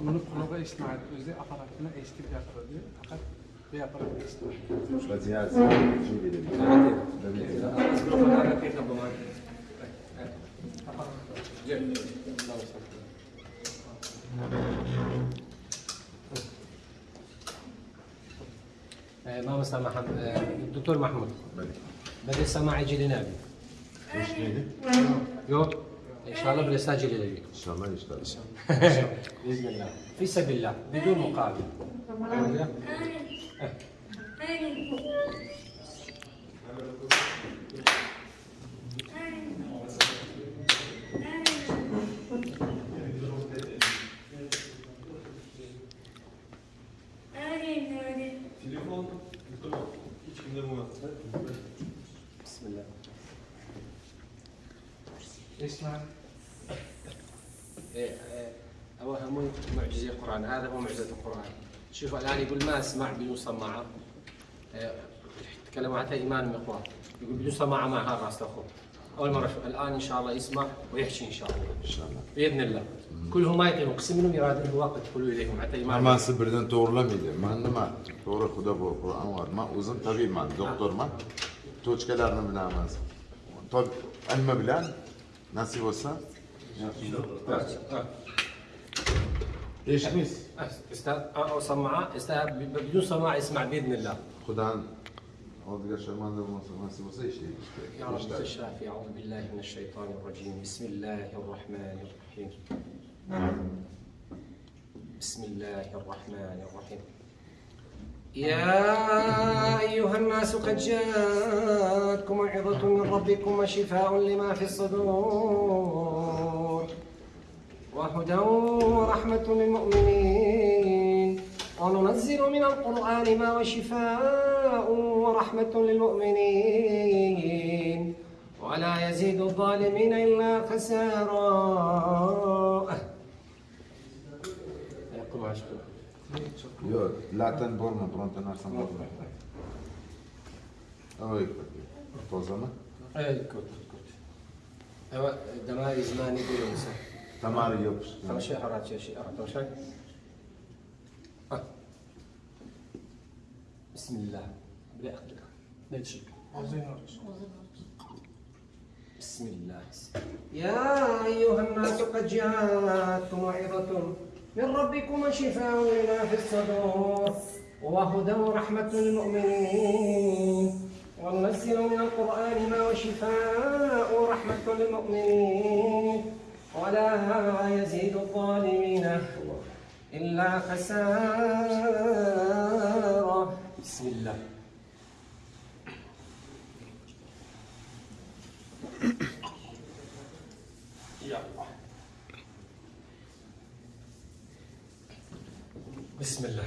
Bunu aparatına eşlik. Fakat bir aparat. ما مسامح الدكتور محمود. بدي السماع يجي لنابي Hoş neydi? يو ان شاء الله بدي اسجل لي İnşallah. Inşallah. باذن الله في سبيل الله بدون مقابل Telefon tamam. Hiç kimde bu بسم الله İstinad. إيه، إيه، معجزة القرآن هذا هو معجزة القرآن شوف الآن يقول ما أسمع بدون سماعة إيه، تكلموا حتى إيمان من إخوان يقول بدون سماعة ما هذا راس أخوه أول مرة الآن إن شاء الله يسمع ويحكي إن شاء الله İnşallah. بإذن الله كلهم ما يطيقون قسم منهم يراد الوقت كله إليهم حتى إيمان Hammasi birdan to'g'rilamaydi. Man nima? To'g'ri Xudo bu Qur'on bor. Man o'zim tabibman, doktorman. Tochkalarni bilaman. Tob ilmi bilan nasib bo'lsa eshitmaysiz. أستاذ أو سماعة أستاذ بدون سماعة يسمع بإذن الله oldiga sharmanda bo'lmasa, nasib bo'lsa ishlaydi. يا رب. الشافي أعوذ بالله من الشيطان الرجيم بسم الله الرحمن الرحيم بسم الله الرحمن الرحيم يا أيها الناس قد جاءتكم موعظة من ربكم وشفاء لما في الصدور وهدى ورحمة للمؤمنين. وننزل من القرآن ما هو شفاء ورحمة للمؤمنين. ولا يزيد الظالمين إلا خسارا يقول عشقه Yo'q, latin bormi, bironta narsam bormi? Oy, tozami? اي كنت كنت أيوه دماري زماني يقولوا مثلا Tamari yopishdi. ترى شيء حرات شيء شيء ترى شيء آه. بسم الله بدي اخذك لا تشك بسم الله يا أيها الناس قد جاءتكم موعظة من ربكم وشفاء لما في الصدور وهدى ورحمة للمؤمنين. وننزل من القرآن ما هو شفاء ورحمة للمؤمنين. ولا يزيد الظالمين إلا خسارا بسم الله. بسم الله.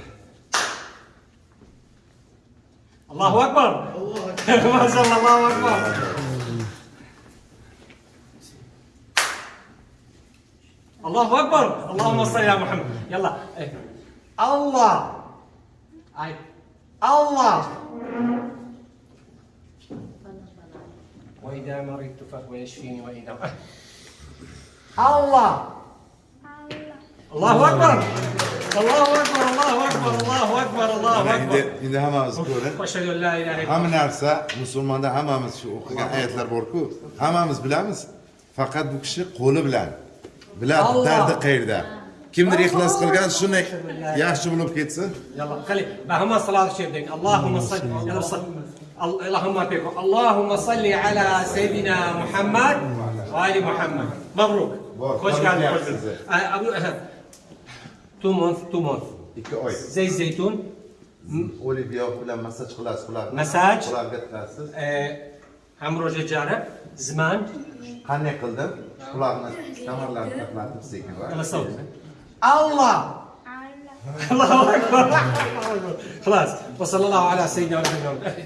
الله أكبر. ما شاء الله الله أكبر. الله أكبر. اللهم صل على محمد. يلا. إيه. الله. أي. الله. وإذا مرضت فهو يشفيني واذا الله. الله أكبر. Allahu Ekber, Allahu Ekber, Allahu Ekber, Allahu Yani Ekber. indi, indi hamamız ko'radi. Eşhedü en la ilahe Hamma narsa musulmonda hammamiz shu o'qigan oyatlar bor-ku. Hammamiz bilamiz. Faqat bu kishi qo'li bilan biladi dardi qayerda. Kimdir ixlos qilgan shuni yaxshi bo'lib ketsin. Yalla, qali. Bahama salat şey sherdek. Allohumma salli ala Allahumma peko. Allahumma salli ala sayyidina Muhammad va ali Muhammad. Mabruk. Hoş geldiniz. Abu Esad. تو مونث تو مونث 2 oy. زي الزيتون Oliviya bilan massaj qilasiz, ularni. Massaj. Ularga tiqasiz. عمرو ججارة زمان Qanday qildim? Ularni kamarlarini taqlatib sekin va يلا صوت الله الله أكبر خلاص وصلى الله على سيدنا محمد